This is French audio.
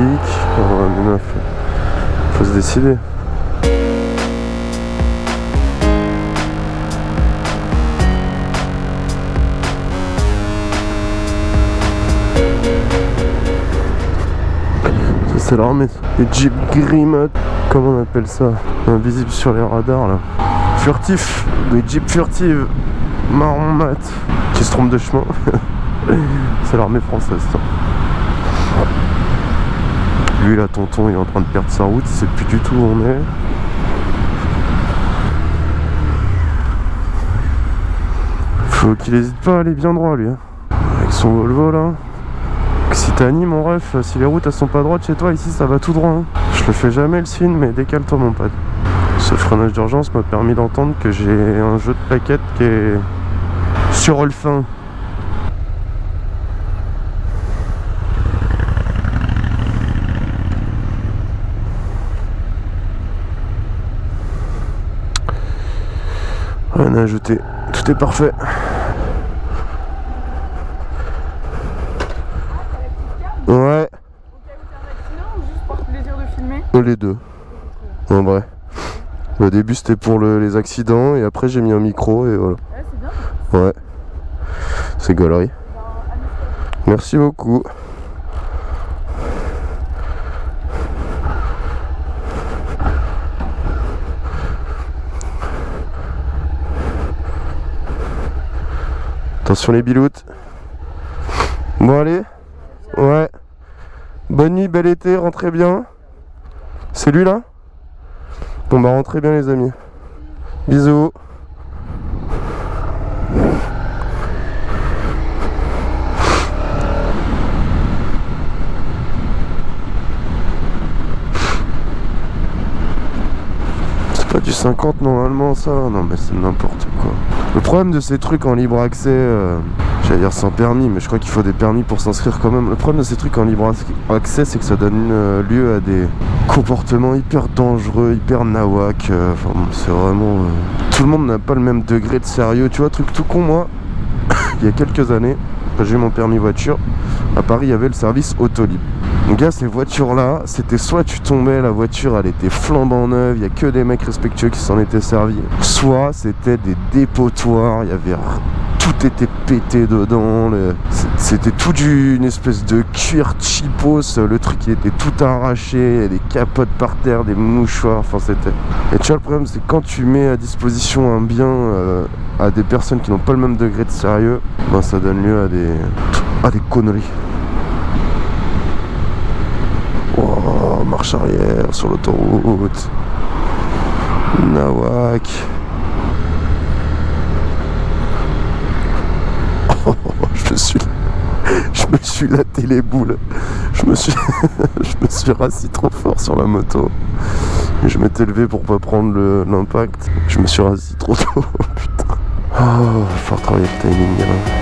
Oh, les meufs, faut se décider. L'armée. Les Jeep Grimaud, comment on appelle ça? Invisible sur les radars là. Furtif, des Jeep furtives, marron mat, qui se trompent de chemin. c'est l'armée française ça. Lui là tonton il est en train de perdre sa route, il sait plus du tout où on est. Faut qu'il hésite pas à aller bien droit lui. hein. Avec son Volvo là. Occitanie mon ref, si les routes elles sont pas droites chez toi ici ça va tout droit. hein. Je le fais jamais le signe mais décale-toi mon pote. Ce freinage d'urgence m'a permis d'entendre que j'ai un jeu de plaquettes qui est sur le fin. Rien à ajouter, tout est parfait. Ouais, ou juste pour le plaisir de filmer les deux. En vrai. Au début c'était pour le- les accidents et après j'ai mis un micro et voilà. Ouais, c'est bien. Ouais. C'est gaulerie. Merci beaucoup. Attention les biloutes. Bon allez. Ouais. Bonne nuit, bel été, rentrez bien. C'est lui là? Bon bah rentrez bien les amis. Bisous. Pas du 50 normalement ça Non mais c'est n'importe quoi. Le problème de ces trucs en libre accès, euh, j'allais dire sans permis, mais je crois qu'il faut des permis pour s'inscrire quand même. Le problème de ces trucs en libre accès, c'est que ça donne euh, lieu à des comportements hyper dangereux, hyper nawak. euh, bon, c'est vraiment... Tout le monde n'a pas le même degré de sérieux. Tu vois, truc tout con, moi, il y a quelques années, quand j'ai eu mon permis voiture, à Paris, il y avait le service Autolib. Mon gars, ces voitures-là, c'était soit tu tombais, la voiture, elle était flambant neuve, il a que des mecs respectueux qui s'en étaient servis. Soit c'était des dépotoirs, y avait... Tout était pété dedans, c'était tout d'une espèce de cuir cheapos, le truc il était tout arraché, il des capotes par terre, des mouchoirs, enfin c'était... Et tu vois, le problème c'est quand tu mets à disposition un bien euh, à des personnes qui n'ont pas le même degré de sérieux, ben ça donne lieu à des... à des conneries. Oh, marche arrière sur l'autoroute. Nawak. Je suis. Je me suis laté les boules. Je me suis. je me suis rassis trop fort sur la moto. Je m'étais levé pour pas prendre l'impact. Je me suis rassis trop tôt. Putain. Oh, va falloir travailler le timing, gamin.